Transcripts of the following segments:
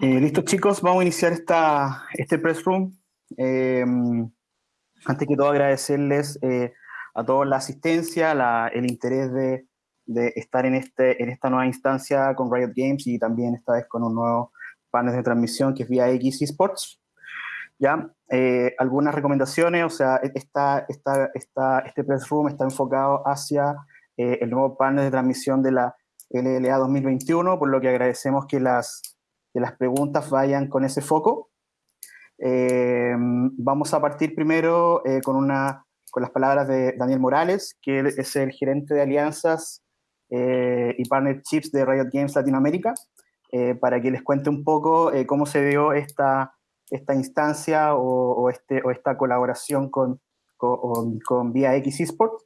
Eh, Listo chicos, vamos a iniciar esta, este press room. Eh, antes que todo agradecerles eh, a todos la asistencia, la, el interés de, de, estar en, este, en esta nueva instancia con Riot Games y también esta vez con un nuevo panel de transmisión que es vía X Esports. ¿Ya? Eh, algunas recomendaciones, o sea, esta, esta, esta, este press room está enfocado hacia eh, el nuevo panel de transmisión de la LLA 2021, por lo que agradecemos que las que las preguntas vayan con ese foco. Eh, vamos a partir primero eh, con, una, con las palabras de Daniel Morales, que es el gerente de alianzas eh, y partnerships de Riot Games Latinoamérica, eh, para que les cuente un poco cómo se dio esta, esta instancia o, este, o esta colaboración con, con, con Vía X Esports,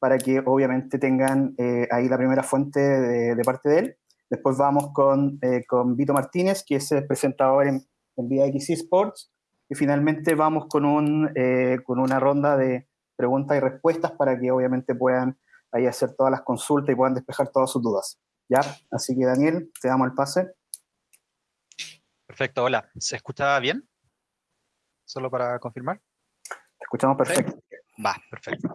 para que obviamente tengan ahí la primera fuente de parte de él. Después vamos con, eh, con Vito Martínez, que es el presentador en, en VX Sports. Y finalmente vamos con, un, eh, con una ronda de preguntas y respuestas para que obviamente puedan ahí hacer todas las consultas y puedan despejar todas sus dudas. ¿Ya? Así que Daniel, te damos el pase. Perfecto, hola. ¿Se escucha bien? Solo para confirmar. Te escuchamos perfecto. ¿Sí? Va, perfecto.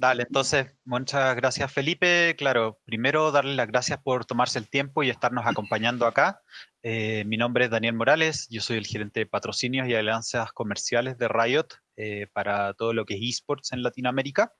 Dale, entonces, muchas gracias Felipe. Claro, primero darle las gracias por tomarse el tiempo y estarnos acompañando acá. Eh, mi nombre es Daniel Morales, yo soy el gerente de patrocinios y alianzas comerciales de Riot eh, para todo lo que es esports en Latinoamérica.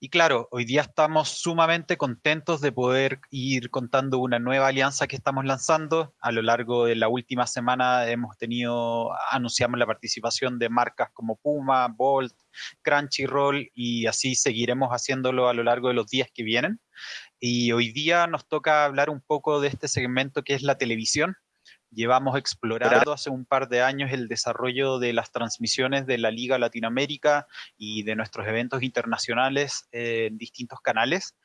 Y claro, hoy día estamos sumamente contentos de poder ir contando una nueva alianza que estamos lanzando. A lo largo de la última semana hemos tenido, anunciamos la participación de marcas como Puma, Bolt, Crunchyroll y así seguiremos haciéndolo a lo largo de los días que vienen. Y hoy día nos toca hablar un poco de este segmento que es la televisión. Llevamos explorando hace un par de años el desarrollo de las transmisiones de la Liga Latinoamérica y de nuestros eventos internacionales en distintos canales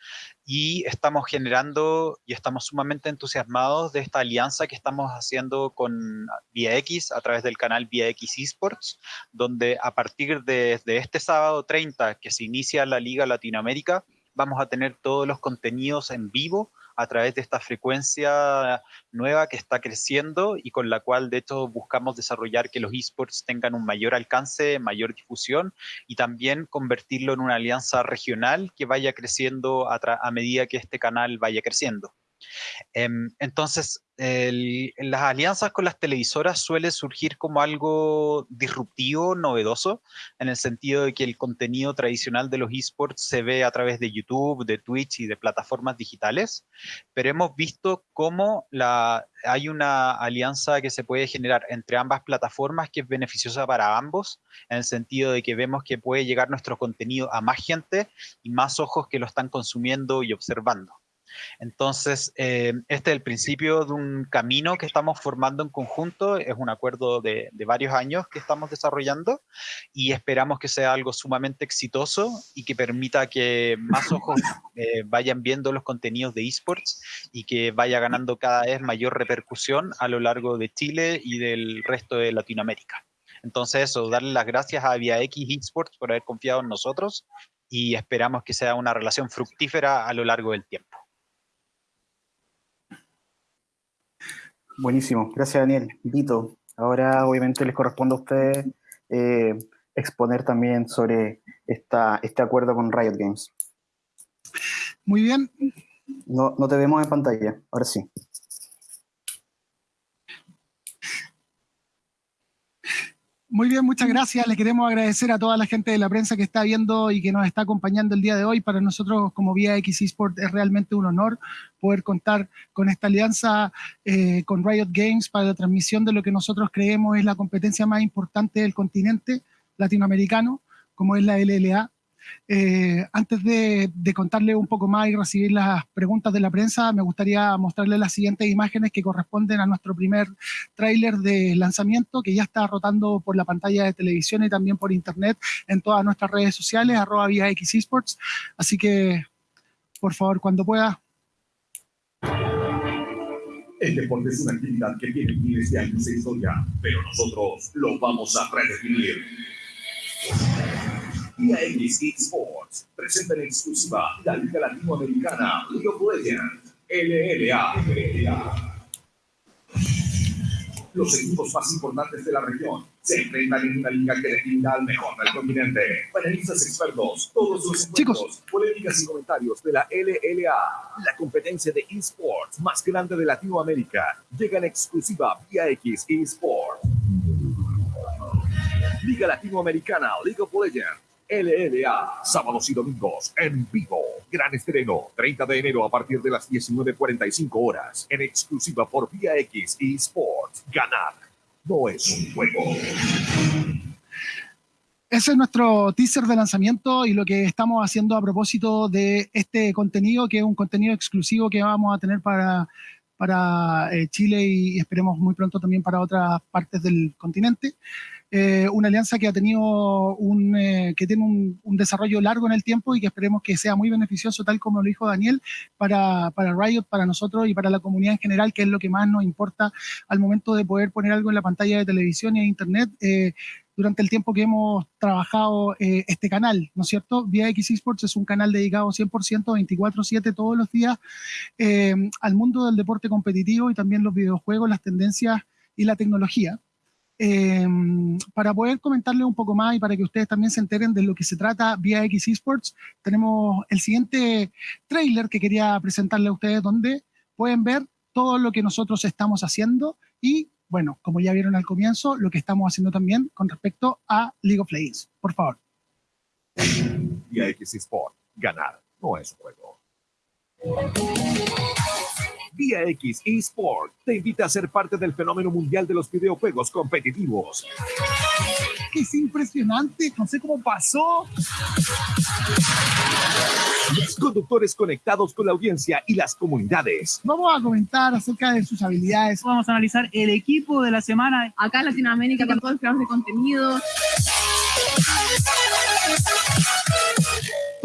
y estamos generando y estamos sumamente entusiasmados de esta alianza que estamos haciendo con Vía X a través del canal Vía X Esports, donde a partir de, de este sábado 30 que se inicia la Liga Latinoamérica, vamos a tener todos los contenidos en vivo a través de esta frecuencia nueva que está creciendo y con la cual de hecho buscamos desarrollar que los esports tengan un mayor alcance, mayor difusión y también convertirlo en una alianza regional que vaya creciendo a, a medida que este canal vaya creciendo. Entonces, las alianzas con las televisoras suele surgir como algo disruptivo, novedoso, en el sentido de que el contenido tradicional de los esports se ve a través de YouTube, de Twitch y de plataformas digitales, pero hemos visto cómo hay una alianza que se puede generar entre ambas plataformas que es beneficiosa para ambos, en el sentido de que vemos que puede llegar nuestro contenido a más gente y más ojos que lo están consumiendo y observando. Entonces, eh, este es el principio de un camino que estamos formando en conjunto, es un acuerdo de, de, varios años que estamos desarrollando y esperamos que sea algo sumamente exitoso y que permita que más ojos eh, vayan viendo los contenidos de esports y que vaya ganando cada vez mayor repercusión a lo largo de Chile y del resto de Latinoamérica. Entonces eso, darle las gracias a Via X Esports por haber confiado en nosotros y esperamos que sea una relación fructífera a lo largo del tiempo. Buenísimo, gracias Daniel. Vito, ahora obviamente les corresponde a ustedes eh, exponer también sobre esta, este acuerdo con Riot Games. Muy bien. No, no te vemos en pantalla, ahora sí. Muy bien, muchas gracias. Le queremos agradecer a toda la gente de la prensa que está viendo y que nos está acompañando el día de hoy. Para nosotros, como Vía X Esport, es realmente un honor poder contar con esta alianza eh, con Riot Games para la transmisión de lo que nosotros creemos es la competencia más importante del continente latinoamericano, como es la LLA. Eh, antes de, de, contarle un poco más y recibir las preguntas de la prensa, me gustaría mostrarle las siguientes imágenes que corresponden a nuestro primer tráiler de lanzamiento que ya está rotando por la pantalla de televisión y también por internet en todas nuestras redes sociales, arroba vía X Esports. Así que, por favor, cuando pueda. El deporte es una actividad que tiene miles de años de historia, pero nosotros lo vamos a redefinir. Vía X Sports presenta en exclusiva la Liga Latinoamericana League of Legends, LLA. Los equipos más importantes de la región se enfrentan en una liga que definirá al mejor del continente. Panelistas expertos, todos los Chicos. polémicas y comentarios de la LLA, la competencia de esports más grande de Latinoamérica, llega en exclusiva vía X eSport. Liga Latinoamericana, League of Legends. LLA, sábados y domingos, en vivo. Gran estreno, 30 de enero a partir de las 19.45 horas, en exclusiva por Vía X y Sports. Ganar no es un juego. Ese es nuestro teaser de lanzamiento y lo que estamos haciendo a propósito de este contenido, que es un contenido exclusivo que vamos a tener para, para eh, Chile y esperemos muy pronto también para otras partes del continente. Eh, una alianza que ha tenido un, eh, que tiene un, desarrollo largo en el tiempo y que esperemos que sea muy beneficioso, tal como lo dijo Daniel, para, para Riot, para nosotros y para la comunidad en general, que es lo que más nos importa al momento de poder poner algo en la pantalla de televisión y de internet. Eh, durante el tiempo que hemos trabajado este canal, ¿no es cierto? Vía X Esports es un canal dedicado 100%, 24/7 todos los días al mundo del deporte competitivo y también los videojuegos, las tendencias y la tecnología. Eh, para poder comentarle un poco más y para que ustedes también se enteren de lo que se trata vía X Esports, tenemos el siguiente trailer que quería presentarle a ustedes donde pueden ver todo lo que nosotros estamos haciendo y bueno, como ya vieron al comienzo, lo que estamos haciendo también con respecto a League of Legends. Por favor. Vía X Sport, ganar no es juego. Vía X eSport te invita a ser parte del fenómeno mundial de los videojuegos competitivos. Es impresionante, no sé cómo pasó. Conductores conectados con la audiencia y las comunidades. Vamos a comentar acerca de sus habilidades. Vamos a analizar el equipo de la semana. Acá en Latinoamérica con todos los creadores de contenido.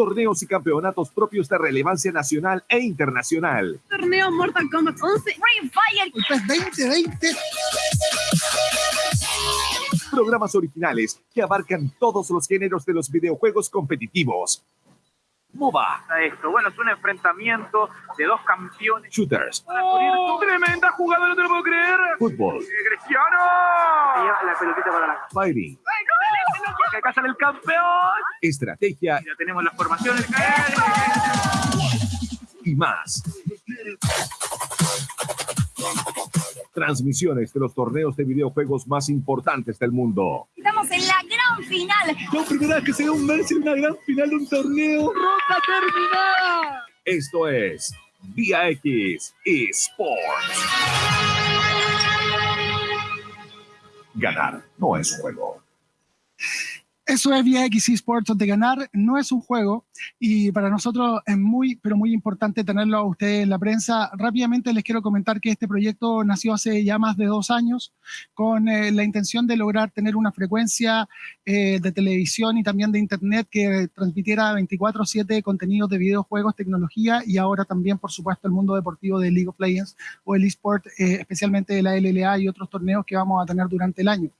Torneos y campeonatos propios de relevancia nacional e internacional. Torneo Mortal Kombat 11, Free Fire. El PES 2020. Programas originales que abarcan todos los géneros de los videojuegos competitivos. MOBA, esto. Bueno, es un enfrentamiento de dos campeones. shooters, ¡Tremenda jugada! ¡No te lo puedo creer! fútbol, ¡Eh, ¡Cristiano! La pelotita para la fighting, que casan el campeón. estrategia Ya tenemos las formaciones. y más. Transmisiones de los torneos de videojuegos más importantes del mundo. Estamos en la gran final. La primera vez que se ve un Messi en una gran final de un torneo. ¡Ronda terminada! Esto es Vía X Esports. Ganar no es un juego. Eso es vía X Esports, donde ganar no es un juego y para nosotros es muy, pero muy importante tenerlo a ustedes en la prensa. Rápidamente les quiero comentar que este proyecto nació hace ya más de dos años con eh, la intención de lograr tener una frecuencia eh, de televisión y también de internet que transmitiera 24/7 contenidos de videojuegos, tecnología y ahora también, por supuesto, el mundo deportivo de League of Legends o el eSport, eh, especialmente de la LLA y otros torneos que vamos a tener durante el año.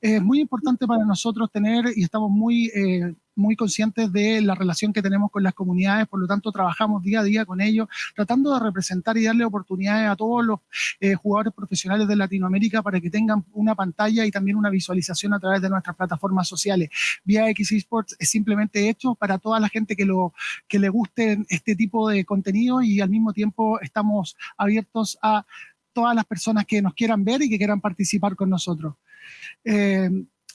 Es muy importante para nosotros tener y estamos muy, eh, muy conscientes de la relación que tenemos con las comunidades, por lo tanto trabajamos día a día con ellos, tratando de representar y darle oportunidades a todos los eh, jugadores profesionales de Latinoamérica para que tengan una pantalla y también una visualización a través de nuestras plataformas sociales. Vía X Esports es simplemente hecho para toda la gente que, lo, que le guste este tipo de contenido y al mismo tiempo estamos abiertos a todas las personas que nos quieran ver y que quieran participar con nosotros. Eh,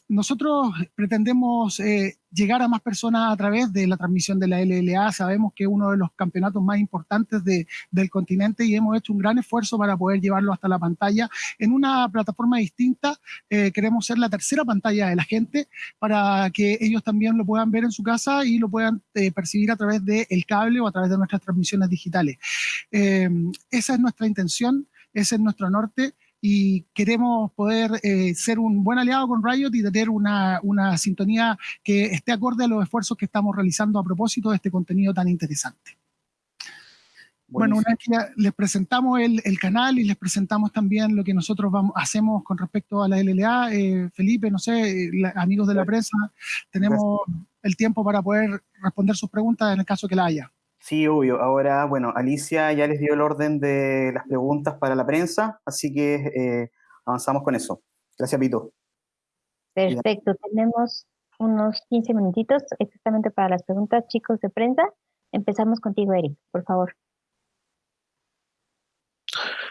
nosotros pretendemos eh, llegar a más personas a través de la transmisión de la LLA. Sabemos que es uno de los campeonatos más importantes de, del continente y hemos hecho un gran esfuerzo para poder llevarlo hasta la pantalla. En una plataforma distinta, eh, queremos ser la tercera pantalla de la gente para que ellos también lo puedan ver en su casa y lo puedan eh, percibir a través del cable o a través de nuestras transmisiones digitales. Eh, esa es nuestra intención, ese es nuestro norte y queremos poder eh, ser un buen aliado con Riot y tener una, una, sintonía que esté acorde a los esfuerzos que estamos realizando a propósito de este contenido tan interesante. Bueno, una vez que ya les presentamos el, el, canal y les presentamos también lo que nosotros vamos, hacemos con respecto a la LLA, eh, Felipe, no sé, la, amigos de la prensa, tenemos el tiempo para poder responder sus preguntas en el caso que la haya. Sí, obvio. Ahora, bueno, Alicia ya les dio el orden de las preguntas para la prensa, así que eh, avanzamos con eso. Gracias, Pito. Perfecto, tenemos unos 15 minutitos exactamente para las preguntas, chicos de prensa. Empezamos contigo, Eric, por favor.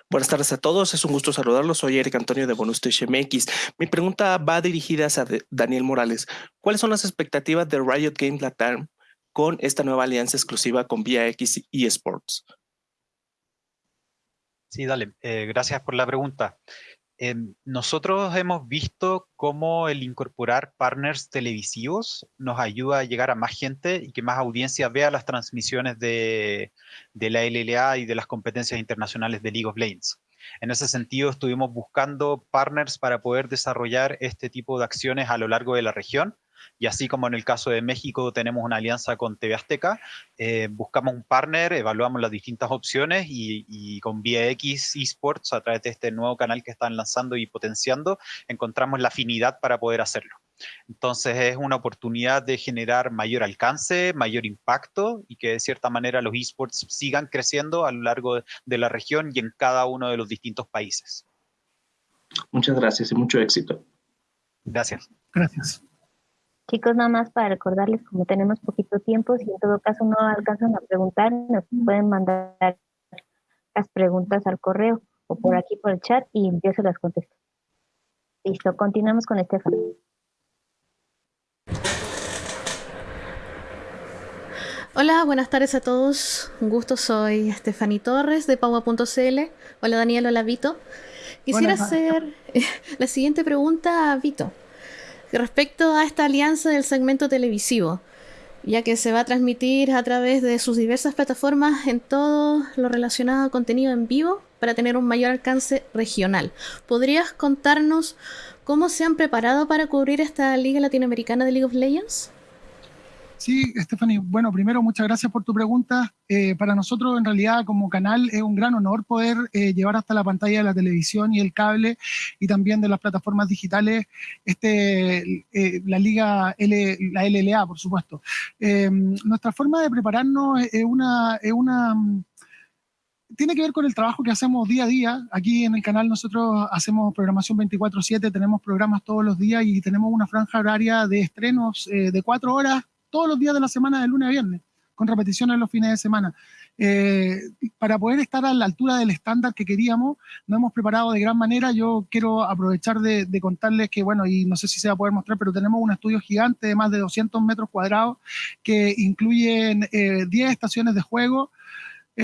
Buenas tardes a todos, es un gusto saludarlos. Soy Eric Antonio de Bonus MX. Mi pregunta va dirigida a Daniel Morales. ¿Cuáles son las expectativas de Riot Games Latam con esta nueva alianza exclusiva con Vía X y eSports? Sí, dale. Eh, gracias por la pregunta. Em, nosotros hemos visto cómo el incorporar partners televisivos nos ayuda a llegar a más gente y que más audiencia vea las transmisiones de, de la LLA y de las competencias internacionales de League of Legends. En ese sentido, estuvimos buscando partners para poder desarrollar este tipo de acciones a lo largo de la región y así como en el caso de México tenemos una alianza con TV Azteca, eh, buscamos un partner, evaluamos las distintas opciones y, con VX Esports, a través de este nuevo canal que están lanzando y potenciando, encontramos la afinidad para poder hacerlo. Entonces es una oportunidad de generar mayor alcance, mayor impacto y que de cierta manera los esports sigan creciendo a lo largo de la región y en cada uno de los distintos países. Muchas gracias y mucho éxito. Gracias. Gracias. Chicos, nada más para recordarles, como tenemos poquito tiempo, si en todo caso no alcanzan a preguntar, nos pueden mandar las preguntas al correo o por aquí por el chat y yo se las contesto. Listo, continuamos con Estefan. Hola, buenas tardes a todos. Un gusto, soy Estefany Torres de Paua.cl. Hola Daniel, hola Vito. Quisiera hacer la siguiente pregunta a Vito respecto a esta alianza del segmento televisivo, ya que se va a transmitir a través de sus diversas plataformas en todo lo relacionado a contenido en vivo para tener un mayor alcance regional. ¿Podrías contarnos cómo se han preparado para cubrir esta Liga Latinoamericana de League of Legends? Sí, Stephanie, bueno, primero muchas gracias por tu pregunta. Eh, para nosotros en realidad como canal es un gran honor poder eh, llevar hasta la pantalla de la televisión y el cable y también de las plataformas digitales este, eh, la liga, L, la LLA, por supuesto. nuestra forma de prepararnos es una... Es una tiene que ver con el trabajo que hacemos día a día. Aquí en el canal nosotros hacemos programación 24/7, tenemos programas todos los días y tenemos una franja horaria de estrenos de cuatro horas todos los días de la semana, de lunes a viernes, con repeticiones los fines de semana. Eh, para poder estar a la altura del estándar que queríamos, nos hemos preparado de gran manera. Yo quiero aprovechar de, contarles que, bueno, y no sé si se va a poder mostrar, pero tenemos un estudio gigante de más de 200 metros cuadrados que incluyen 10 eh, estaciones de juego,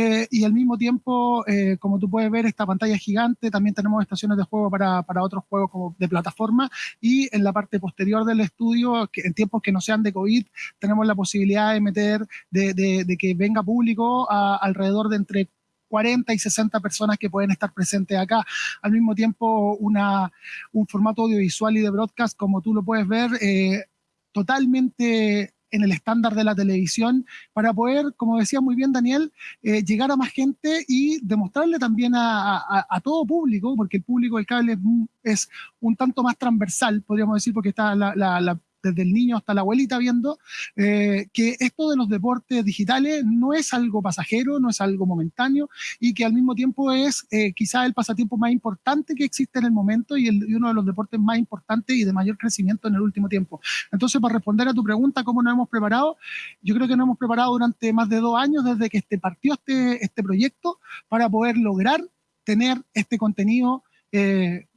eh, y al mismo tiempo, eh, como tú puedes ver, esta pantalla es gigante, también tenemos estaciones de juego para, para, otros juegos como de plataforma y en la parte posterior del estudio, que en tiempos que no sean de COVID, tenemos la posibilidad de meter, de, que venga público alrededor de entre 40 y 60 personas que pueden estar presentes acá. Al mismo tiempo, una, un formato audiovisual y de broadcast, como tú lo puedes ver, eh, totalmente en el estándar de la televisión para poder, como decía muy bien Daniel, eh, llegar a más gente y demostrarle también a, todo público, porque el público del cable es, un tanto más transversal, podríamos decir, porque está la, desde el niño hasta la abuelita viendo, eh, que esto de los deportes digitales no es algo pasajero, no es algo momentáneo y que al mismo tiempo es eh, quizá el pasatiempo más importante que existe en el momento y, uno de los deportes más importantes y de mayor crecimiento en el último tiempo. Entonces, para responder a tu pregunta, ¿cómo nos hemos preparado? Yo creo que nos hemos preparado durante más de dos años desde que este partió este, este proyecto para poder lograr tener este contenido eh,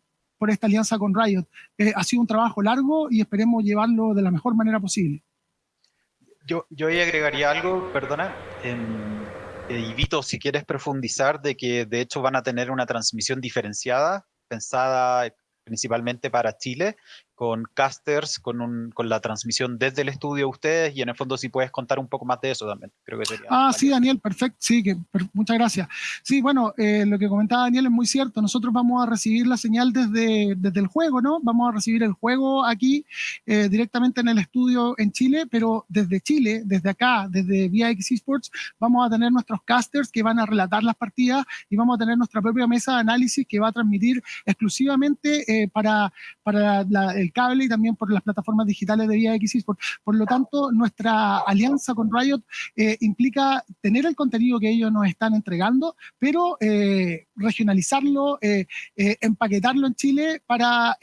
por esta alianza con Riot. Eh, ha sido un trabajo largo y esperemos llevarlo de la mejor manera posible. Yo, yo ahí agregaría algo, perdona, en, eh, Vito, si quieres profundizar de que de hecho van a tener una transmisión diferenciada, pensada principalmente para Chile, con casters, con, un, con la transmisión desde el estudio de ustedes y en el fondo si puedes contar un poco más de eso también, creo que sería. Ah, sí, Daniel, perfecto, sí, que, muchas gracias. Sí, bueno, eh, lo que comentaba Daniel es muy cierto, nosotros vamos a recibir la señal desde, desde el juego, ¿no? Vamos a recibir el juego aquí eh, directamente en el estudio en Chile, pero desde Chile, desde acá, desde VIX Esports, vamos a tener nuestros casters que van a relatar las partidas y vamos a tener nuestra propia mesa de análisis que va a transmitir exclusivamente eh, para, para el cable y también por las plataformas digitales de Vía X Por, por lo tanto, nuestra alianza con Riot eh, implica tener el contenido que ellos nos están entregando, pero eh, regionalizarlo, empaquetarlo en Chile para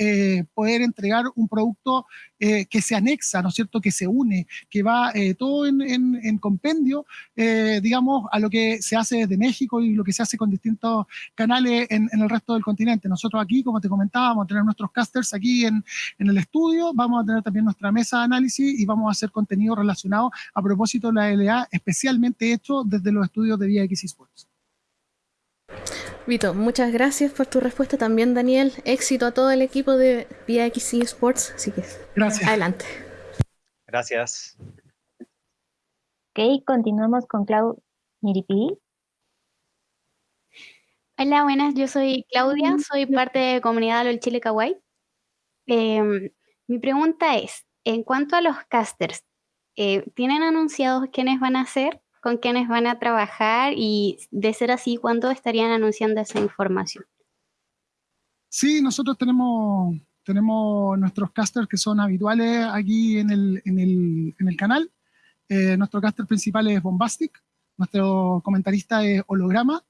poder entregar un producto que se anexa, ¿no es cierto?, que se une, que va todo en, compendio, digamos, a lo que se hace desde México y lo que se hace con distintos canales en, el resto del continente. Nosotros aquí, como te a tener nuestros casters aquí en, en, el estudio, vamos a tener también nuestra mesa de análisis y vamos a hacer contenido relacionado a propósito de la LA, especialmente hecho desde los estudios de Vía X Sports. Vito, muchas gracias por tu respuesta también, Daniel. Éxito a todo el equipo de Vía X Sports. Así que, gracias. Adelante. Gracias. Ok, continuamos con Clau Miripi. Hola, buenas, yo soy Claudia, soy parte de Comunidad LOL Chile Kawaii. Em, mi pregunta es, en cuanto a los casters, eh, ¿tienen anunciados quiénes van a ser, con quiénes van a trabajar y de ser así, cuándo estarían anunciando esa información? Sí, nosotros tenemos, tenemos nuestros casters que son habituales aquí en el, en el, en el canal. Eh, nuestro caster principal es Bombastic, nuestro comentarista es Holograma,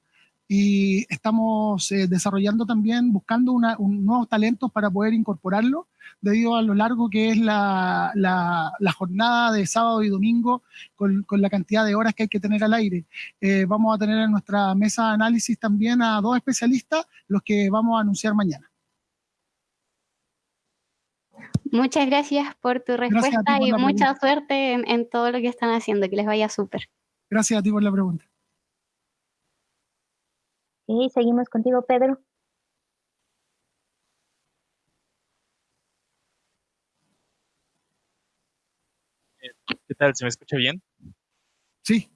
y estamos eh, desarrollando también, buscando una, nuevos talentos para poder incorporarlo, debido a lo largo que es la, la, jornada de sábado y domingo, con, con, la cantidad de horas que hay que tener al aire. Eh, vamos a tener en nuestra mesa de análisis también a dos especialistas, los que vamos a anunciar mañana. Muchas gracias por tu respuesta y mucha suerte en, en todo lo que están haciendo, que les vaya súper. Gracias a ti por la pregunta. Y seguimos contigo, Pedro. ¿Qué tal? ¿Se me escucha bien? Sí.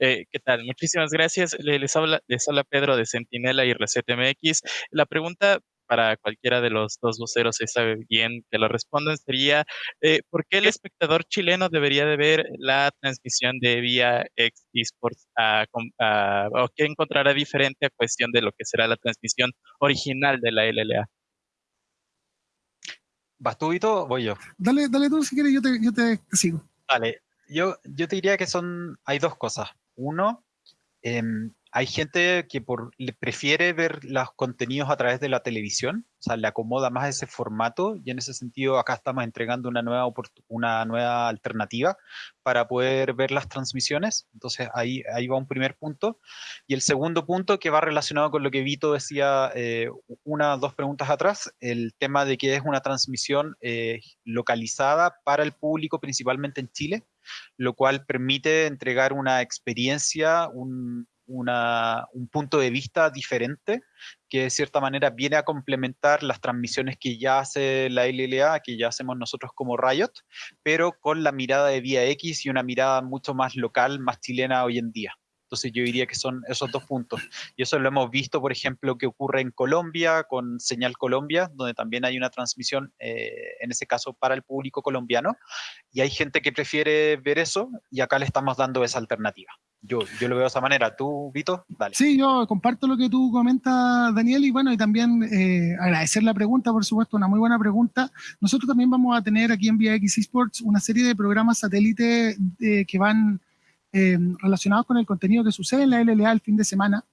Eh, ¿Qué tal? Muchísimas gracias. Les habla, les habla Pedro de Centinela y ResetMX. La pregunta para cualquiera de los dos voceros se sabe bien que lo respondan sería eh, ¿por qué el espectador chileno debería de ver la transmisión de vía X Esports o qué encontrará diferente a cuestión de lo que será la transmisión original de la LLA? ¿Vas tú, Vito, o voy yo? Dale, dale tú si quieres, yo te, yo te sigo. Vale, yo, yo te diría que son, hay dos cosas. Uno, eh, hay gente que por, prefiere ver los contenidos a través de la televisión, o sea, le acomoda más ese formato y en ese sentido acá estamos entregando una nueva, una nueva alternativa para poder ver las transmisiones. Entonces ahí, ahí va un primer punto. Y el segundo punto que va relacionado con lo que Vito decía eh, una dos preguntas atrás, el tema de que es una transmisión eh, localizada para el público principalmente en Chile, lo cual permite entregar una experiencia, un, un punto de vista diferente que de cierta manera viene a complementar las transmisiones que ya hace la LLA, que ya hacemos nosotros como Riot, pero con la mirada de Vía X y una mirada mucho más local, más chilena hoy en día. Entonces yo diría que son esos dos puntos. Y eso lo hemos visto, por ejemplo, que ocurre en Colombia con Señal Colombia, donde también hay una transmisión, eh, en ese caso, para el público colombiano. Y hay gente que prefiere ver eso y acá le estamos dando esa alternativa. Yo, yo lo veo de esa manera. ¿Tú, Vito? Dale. Sí, yo comparto lo que tú comentas, Daniel, y bueno, y también eh, agradecer la pregunta, por supuesto, una muy buena pregunta. Nosotros también vamos a tener aquí en Vía X Esports una serie de programas satélite eh, que van eh, relacionados con el contenido que sucede en la LLA el fin de semana.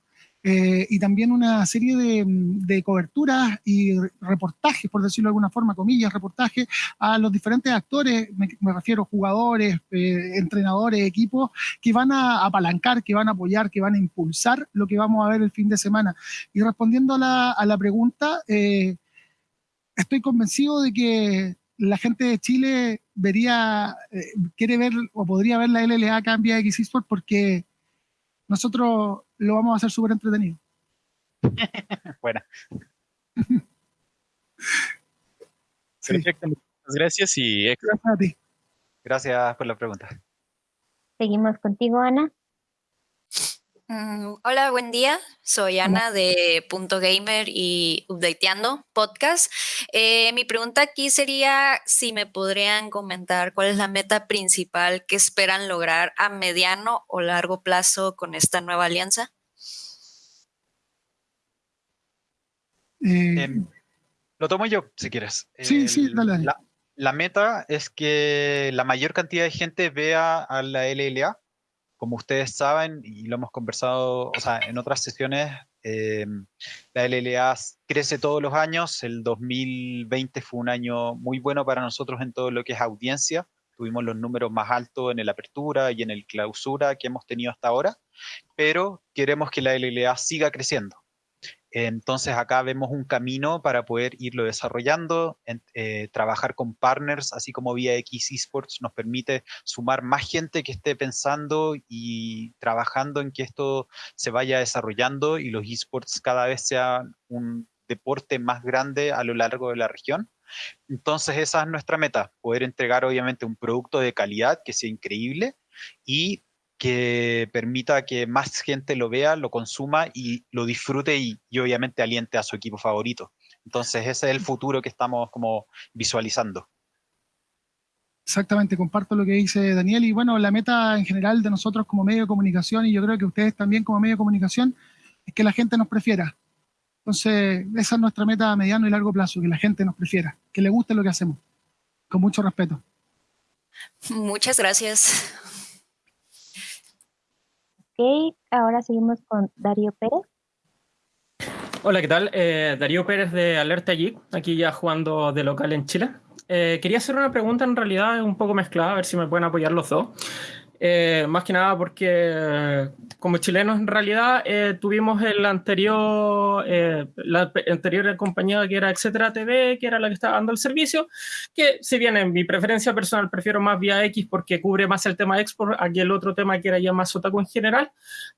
Eh, y también una serie de, coberturas y reportajes, por decirlo de alguna forma, comillas, reportajes a los diferentes actores, me, refiero jugadores, eh, entrenadores, equipos, que van a apalancar, que van a apoyar, que van a impulsar lo que vamos a ver el fin de semana. Y respondiendo a la, a la pregunta, eh, estoy convencido de que la gente de Chile vería, quiere ver o podría ver la LLA acá en Vía X porque nosotros lo vamos a hacer súper entretenido. Buena. Perfecto, muchas gracias y gracias a ti. Gracias por la pregunta. Seguimos contigo, Ana. Mm, hola, buen día. Soy Ana de Punto Gamer y Updateando Podcast. Eh, mi pregunta aquí sería si me podrían comentar cuál es la meta principal que esperan lograr a mediano o largo plazo con esta nueva alianza. Eh, em, Lo tomo yo, si quieres. Sí, sí, dale, dale. La, la meta es que la mayor cantidad de gente vea a la LLA. Como ustedes saben, y lo hemos conversado o sea, en otras sesiones, eh, la LLA crece todos los años. El 2020 fue un año muy bueno para nosotros en todo lo que es audiencia. Tuvimos los números más altos en el apertura y en el clausura que hemos tenido hasta ahora, pero queremos que la LLA siga creciendo. Entonces acá vemos un camino para poder irlo desarrollando, eh, trabajar con partners, así como Vía X Esports nos permite sumar más gente que esté pensando y trabajando en que esto se vaya desarrollando y los esports cada vez sean un deporte más grande a lo largo de la región. Entonces esa es nuestra meta, poder entregar obviamente un producto de calidad que sea increíble y que permita que más gente lo vea, lo consuma y lo disfrute y, obviamente aliente a su equipo favorito. Entonces ese es el futuro que estamos como visualizando. Exactamente, comparto lo que dice Daniel y bueno, la meta en general de nosotros como medio de comunicación y yo creo que ustedes también como medio de comunicación es que la gente nos prefiera. Entonces, esa es nuestra meta a mediano y largo plazo, que la gente nos prefiera, que le guste lo que hacemos, con mucho respeto. Muchas gracias. Ok, ahora seguimos con Darío Pérez. Hola, ¿qué tal? Eh, Darío Pérez de Alerta Geek, aquí ya jugando de local en Chile. Eh, quería hacer una pregunta en realidad un poco mezclada, a ver si me pueden apoyar los dos. Eh, más que nada porque como chilenos en realidad eh, tuvimos el anterior, eh, la anterior compañía que era Etcétera TV, que era la que estaba dando el servicio, que si bien en mi preferencia personal prefiero más vía X porque cubre más el tema export, aquí el otro tema que era ya más otaku en general,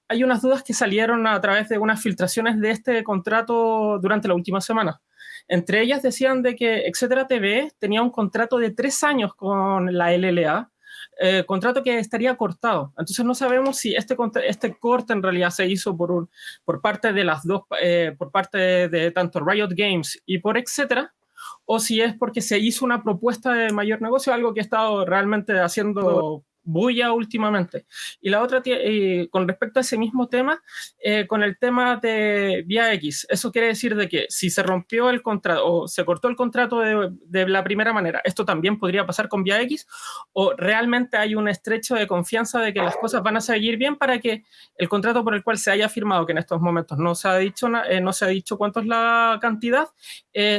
hay unas dudas que salieron a través de unas filtraciones de este contrato durante la última semana. Entre ellas decían de que Etcétera TV tenía un contrato de tres años con la LLA, eh, contrato que estaría cortado. Entonces no sabemos si este, este corte en realidad se hizo por, un, por parte de las dos, eh, por parte de, tanto Riot Games y por etcétera, o si es porque se hizo una propuesta de mayor negocio, algo que ha estado realmente haciendo bulla últimamente. Y la otra, eh, con respecto a ese mismo tema, eh, con el tema de Vía X, eso quiere decir de que si se rompió el contrato o se cortó el contrato de, de, la primera manera, esto también podría pasar con Vía X, o realmente hay un estrecho de confianza de que las cosas van a seguir bien para que el contrato por el cual se haya firmado, que en estos momentos no se ha dicho, eh, no se ha dicho cuánto es la cantidad,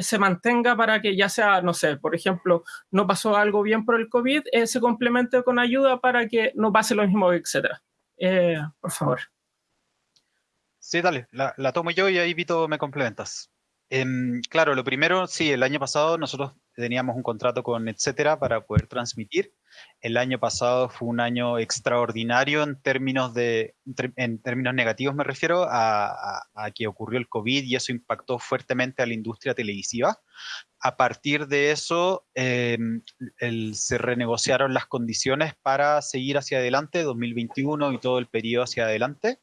se mantenga para que ya sea, no sé, por ejemplo, no pasó algo bien por el COVID, se complemente con ayuda para que no pase lo mismo, etcétera. Eh, por favor. Sí, dale, la, tomo yo y ahí Vito me complementas. Em, claro, lo primero, sí, el año pasado nosotros teníamos un contrato con etcétera para poder transmitir. El año pasado fue un año extraordinario en términos de, en términos negativos me refiero a, que ocurrió el COVID y eso impactó fuertemente a la industria televisiva. A partir de eso em, se renegociaron las condiciones para seguir hacia adelante 2021 y todo el periodo hacia adelante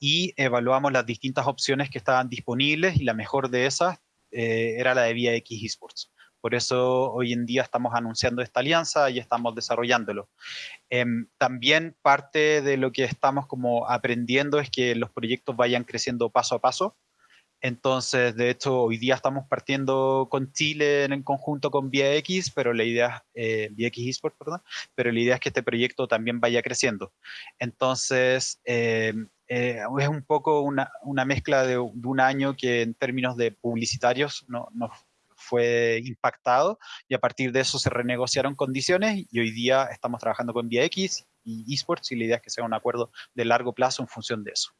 y evaluamos las distintas opciones que estaban disponibles y la mejor de esas eh, era la de Vía X Esports. Por eso hoy en día estamos anunciando esta alianza y estamos desarrollándolo. Em, también parte de lo que estamos como aprendiendo es que los proyectos vayan creciendo paso a paso. Entonces, de hecho, hoy día estamos partiendo con Chile en conjunto con Vía X, pero la idea, eh, Vía X Esports, perdón, pero la idea es que este proyecto también vaya creciendo. Entonces, em, eh, es un poco una, una mezcla de, de, un año que en términos de publicitarios no, no, fue impactado y a partir de eso se renegociaron condiciones y hoy día estamos trabajando con VX y esports y la idea es que sea un acuerdo de largo plazo en función de eso.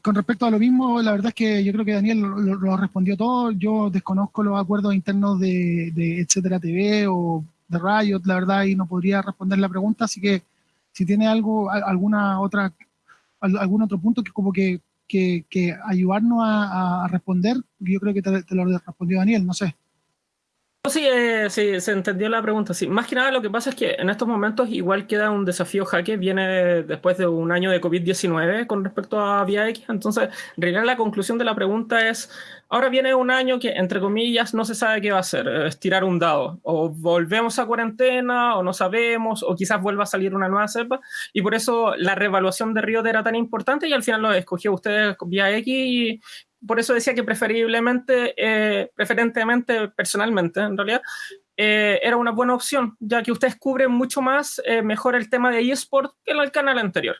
Con respecto a lo mismo, la verdad es que yo creo que Daniel lo, respondió todo. Yo desconozco los acuerdos internos de, de Etcétera TV o de Riot, la verdad, y no podría responder la pregunta. Así que si tiene algo, alguna otra, algún otro punto que como que que, que ayudarnos a, responder, yo creo que te, te, lo respondió Daniel, no sé. Sí, eh, sí, se entendió la pregunta. Sí. Más que nada lo que pasa es que en estos momentos igual queda un desafío jaque, viene después de un año de COVID-19 con respecto a Vía X, entonces en realidad la conclusión de la pregunta es Ahora viene un año que, entre comillas, no se sabe qué va a hacer, es tirar un dado. O volvemos a cuarentena, o no sabemos, o quizás vuelva a salir una nueva cepa. Y por eso la reevaluación de Riot era tan importante y al final lo escogió usted vía X por eso decía que preferiblemente, eh, preferentemente, personalmente, en realidad, eh, era una buena opción, ya que ustedes cubren mucho más, eh, mejor el tema de eSport que el canal anterior.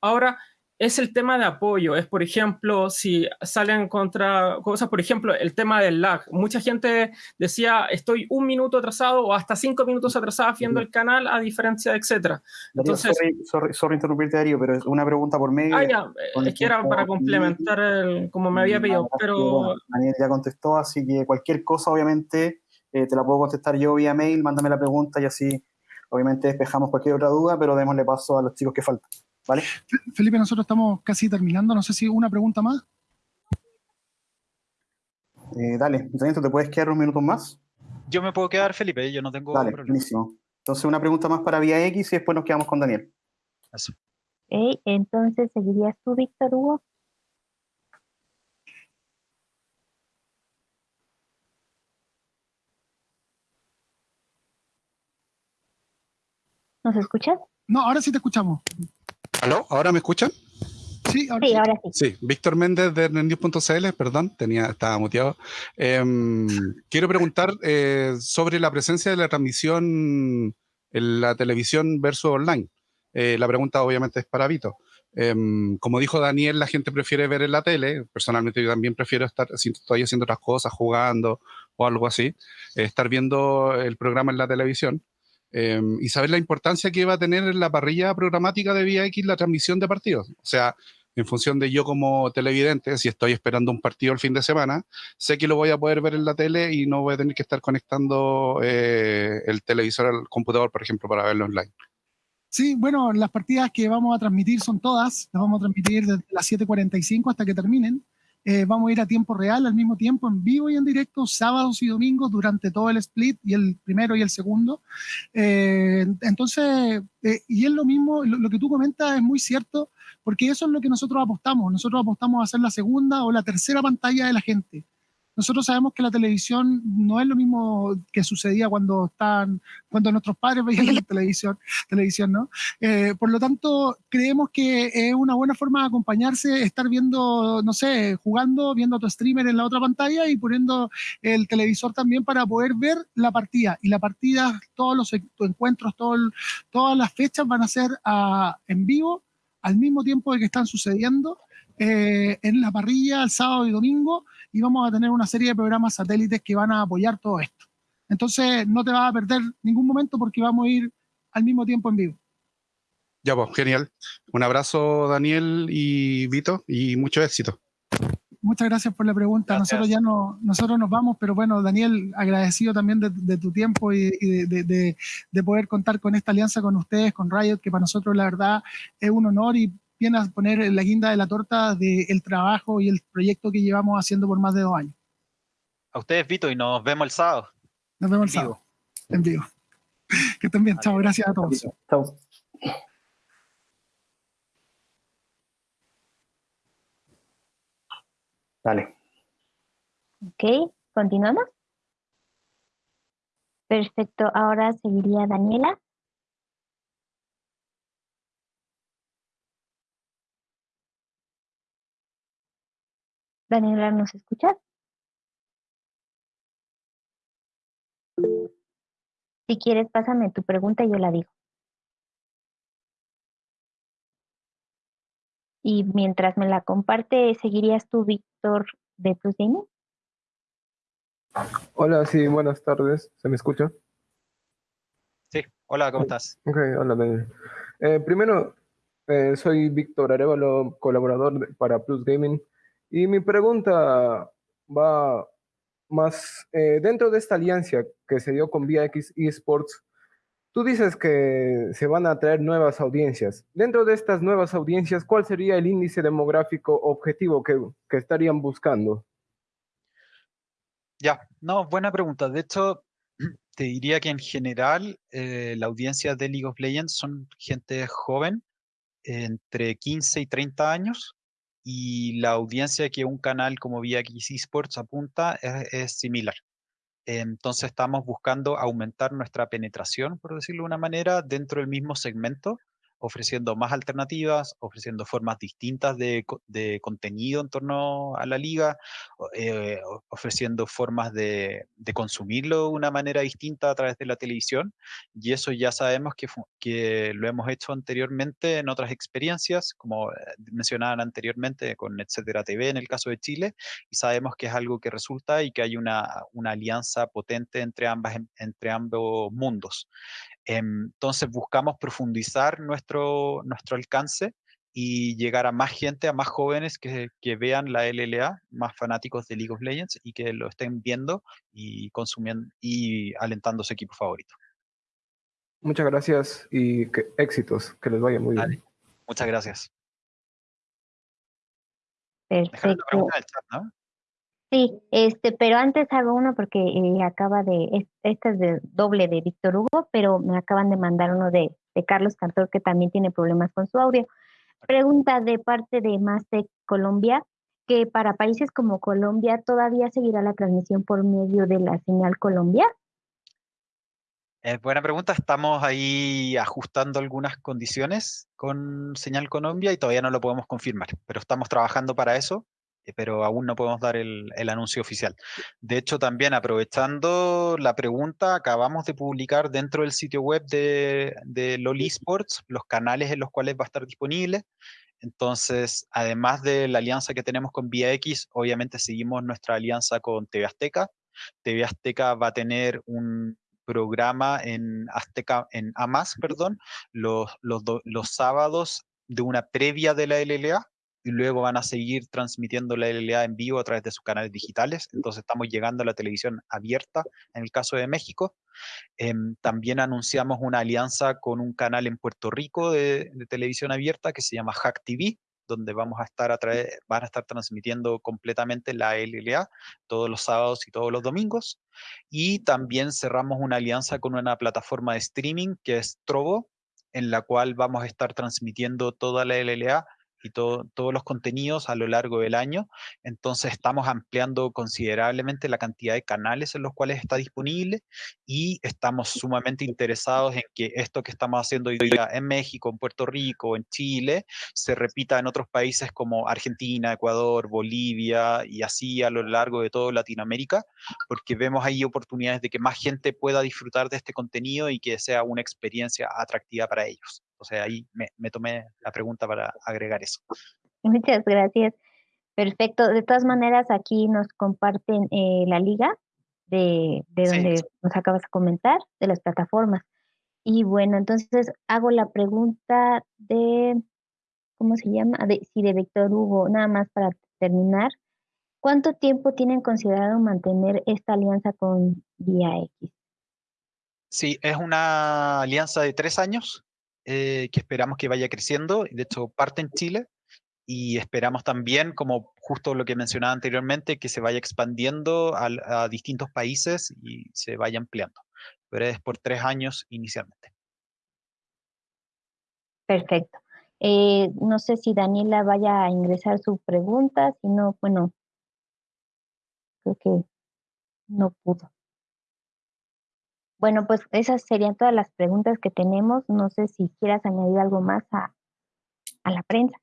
Ahora, es el tema de apoyo, es por ejemplo, si salen contra cosas, por ejemplo, el tema del lag. Mucha gente decía, estoy un minuto atrasado o hasta cinco minutos atrasado viendo el canal, a diferencia, etcétera. Entonces, sorry, sorry, interrumpirte, Darío, pero es una pregunta por medio. Ah, ya, es que era para complementar el, como me había pedido, pero... Daniel ya contestó, así que cualquier cosa, obviamente, eh, te la puedo contestar yo vía mail, mándame la pregunta y así, obviamente, despejamos cualquier otra duda, pero démosle paso a los chicos que faltan. ¿Vale? Felipe, nosotros estamos casi terminando. No sé si una pregunta más. Eh, dale, ¿te puedes quedar unos minutos más? Yo me puedo quedar, Felipe, yo no tengo Dale, buenísimo. Entonces, una pregunta más para Vía X y después nos quedamos con Daniel. Eso. entonces, ¿seguirías tú, Víctor Hugo? ¿Nos escuchas? No, ahora sí te escuchamos. ¿Aló? ¿Ahora me escuchan? Sí, ahora sí. sí. Víctor Méndez de News.cl, perdón, tenía, estaba muteado. Em, quiero preguntar eh, sobre la presencia de la transmisión en la televisión versus online. Eh, la pregunta obviamente es para Vito. Em, como dijo Daniel, la gente prefiere ver en la tele. Personalmente yo también prefiero estar, estoy haciendo otras cosas, jugando o algo así, eh, estar viendo el programa en la televisión. Em, y saber la importancia que va a tener en la parrilla programática de Vía X la transmisión de partidos. O sea, en función de yo como televidente, si estoy esperando un partido el fin de semana, sé que lo voy a poder ver en la tele y no voy a tener que estar conectando eh, el televisor al computador, por ejemplo, para verlo online. Sí, bueno, las partidas que vamos a transmitir son todas, las vamos a transmitir desde las 7.45 hasta que terminen. Eh, vamos a ir a tiempo real, al mismo tiempo, en vivo y en directo, sábados y domingos, durante todo el split, y el primero y el segundo. Eh, entonces, eh, y es lo mismo, lo, que tú comentas es muy cierto, porque eso es lo que nosotros apostamos. Nosotros apostamos a hacer la segunda o la tercera pantalla de la gente. Nosotros sabemos que la televisión no es lo mismo que sucedía cuando están, cuando nuestros padres veían la televisión, televisión ¿no? Eh, por lo tanto, creemos que es una buena forma de acompañarse, estar viendo, no sé, jugando, viendo a tu streamer en la otra pantalla y poniendo el televisor también para poder ver la partida. Y la partida, todos los encuentros, todas las fechas van a ser ah, en vivo al mismo tiempo de que están sucediendo eh, en la parrilla el sábado y domingo y vamos a tener una serie de programas satélites que van a apoyar todo esto. Entonces no te vas a perder ningún momento porque vamos a ir al mismo tiempo en vivo. Ya pues, genial. Un abrazo Daniel y Vito y mucho éxito. Muchas gracias por la pregunta. Nosotros ya no, nosotros nos vamos, pero bueno, Daniel, agradecido también de, tu tiempo y, de, de, poder contar con esta alianza con ustedes, con Riot, que para nosotros la verdad es un honor y viene a poner la guinda de la torta del trabajo y el proyecto que llevamos haciendo por más de dos años. A ustedes, Vito, y nos vemos el sábado. Nos vemos el sábado. En vivo. Que estén bien. Chao. Gracias a todos. Chao. Dale. Ok, continuamos. Perfecto, ahora seguiría Daniela. Daniela, ¿nos escuchas? Si quieres, pásame tu pregunta y yo la digo. Y mientras me la comparte, ¿seguirías tú, Víctor, de Plus Hola, sí, buenas tardes. ¿Se me escucha? Sí, hola, ¿cómo estás? Ok, hola, Daniel. Eh, primero, eh, soy Víctor Arevalo, colaborador para Plus Gaming. Y mi pregunta va más eh, dentro de esta alianza que se dio con VX Esports. Tú dices que se van a traer nuevas audiencias. Dentro de estas nuevas audiencias, ¿cuál sería el índice demográfico objetivo que, estarían buscando? Ya, no, buena pregunta. De hecho, te diría que en general eh, la audiencia de League of Legends son gente joven, entre 15 y 30 años, y la audiencia que un canal como VX Esports apunta es, similar. Entonces estamos buscando aumentar nuestra penetración, por decirlo de una manera, dentro del mismo segmento. Ofreciendo más alternativas, ofreciendo formas distintas de, de contenido en torno a la liga, eh, ofreciendo formas de, de, consumirlo de una manera distinta a través de la televisión. Y eso ya sabemos que, que lo hemos hecho anteriormente en otras experiencias, como eh, mencionaban anteriormente con Etcétera TV en el caso de Chile, y sabemos que es algo que resulta y que hay una, una alianza potente entre, ambas, entre ambos mundos. Em, entonces buscamos profundizar nuestro, nuestro alcance y llegar a más gente, a más jóvenes que, que, vean la LLA, más fanáticos de League of Legends y que lo estén viendo y consumiendo y alentando su equipo favorito. Muchas gracias y que, éxitos, que les vaya muy bien. Muchas gracias. Perfecto. Chat, ¿no? Sí, este, pero antes hago uno porque eh, acaba de, este es doble de Víctor Hugo, pero me acaban de mandar uno de, Carlos Cantor que también tiene problemas con su audio. Pregunta de parte de Mastec Colombia, que para países como Colombia todavía seguirá la transmisión por medio de la señal Colombia. Eh, buena pregunta, estamos ahí ajustando algunas condiciones con señal Colombia y todavía no lo podemos confirmar, pero estamos trabajando para eso pero aún no podemos dar el, el, anuncio oficial. De hecho, también aprovechando la pregunta, acabamos de publicar dentro del sitio web de, de LOL Esports los canales en los cuales va a estar disponible. Entonces, además de la alianza que tenemos con VIAX, obviamente seguimos nuestra alianza con TV Azteca. TV Azteca va a tener un programa en Azteca, en AMAS, perdón, los, los, los sábados de una previa de la LLA, y luego van a seguir transmitiendo la LLA en vivo a través de sus canales digitales. Entonces estamos llegando a la televisión abierta en el caso de México. Eh, también anunciamos una alianza con un canal en Puerto Rico de, de televisión abierta que se llama Hack TV, donde vamos a estar a través, van a estar transmitiendo completamente la LLA todos los sábados y todos los domingos. Y también cerramos una alianza con una plataforma de streaming que es Trovo, en la cual vamos a estar transmitiendo toda la LLA y todo, todos los contenidos a lo largo del año. Entonces estamos ampliando considerablemente la cantidad de canales en los cuales está disponible y estamos sumamente interesados en que esto que estamos haciendo hoy día en México, en Puerto Rico, en Chile, se repita en otros países como Argentina, Ecuador, Bolivia y así a lo largo de toda Latinoamérica, porque vemos ahí oportunidades de que más gente pueda disfrutar de este contenido y que sea una experiencia atractiva para ellos. O sea, ahí me, me, tomé la pregunta para agregar eso. Muchas gracias. Perfecto. De todas maneras, aquí nos comparten eh, la liga de, de donde sí. nos acabas de comentar, de las plataformas. Y bueno, entonces hago la pregunta de, ¿cómo se llama? De, sí, de Víctor Hugo, nada más para terminar. ¿Cuánto tiempo tienen considerado mantener esta alianza con Vía X? Sí, es una alianza de tres años eh, que esperamos que vaya creciendo. De hecho, parte en Chile y esperamos también, como justo lo que mencionaba anteriormente, que se vaya expandiendo a, distintos países y se vaya ampliando. Pero es por tres años inicialmente. Perfecto. Eh, no sé si Daniela vaya a ingresar su pregunta, si no, bueno, creo que no pudo. Bueno, pues esas serían todas las preguntas que tenemos. No sé si quieras añadir algo más a, a la prensa.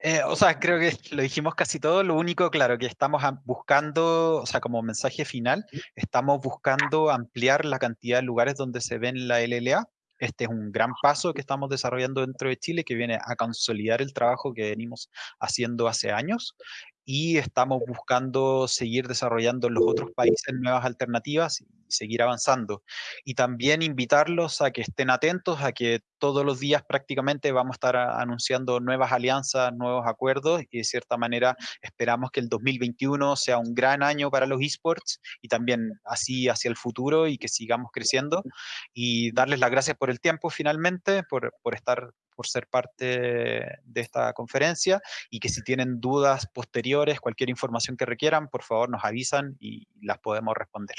Eh, o sea, creo que lo dijimos casi todo. Lo único, claro, que estamos buscando, o sea, como mensaje final, estamos buscando ampliar la cantidad de lugares donde se ven la LLA. Este es un gran paso que estamos desarrollando dentro de Chile que viene a consolidar el trabajo que venimos haciendo hace años y estamos buscando seguir desarrollando en los otros países nuevas alternativas y seguir avanzando. Y también invitarlos a que estén atentos, a que todos los días prácticamente vamos a estar anunciando nuevas alianzas, nuevos acuerdos y de cierta manera esperamos que el 2021 sea un gran año para los esports y también así hacia el futuro y que sigamos creciendo y darles las gracias por el tiempo finalmente, por, por estar por ser parte de esta conferencia y que si tienen dudas posteriores, cualquier información que requieran, por favor nos avisan y las podemos responder.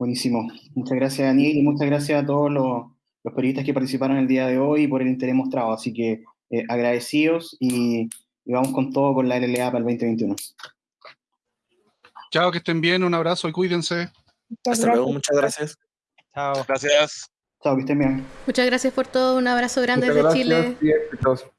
Buenísimo. Muchas gracias, Daniel, y muchas gracias a todos los, los periodistas que participaron el día de hoy por el interés mostrado. Así que eh, agradecidos y, y, vamos con todo con la LLA para el 2021. Chao, que estén bien, un abrazo y cuídense. Muchas Hasta gracias. luego, muchas gracias. Chao. Gracias. Chao, que estén bien. Muchas gracias por todo. Un abrazo grande Muchas desde gracias Chile.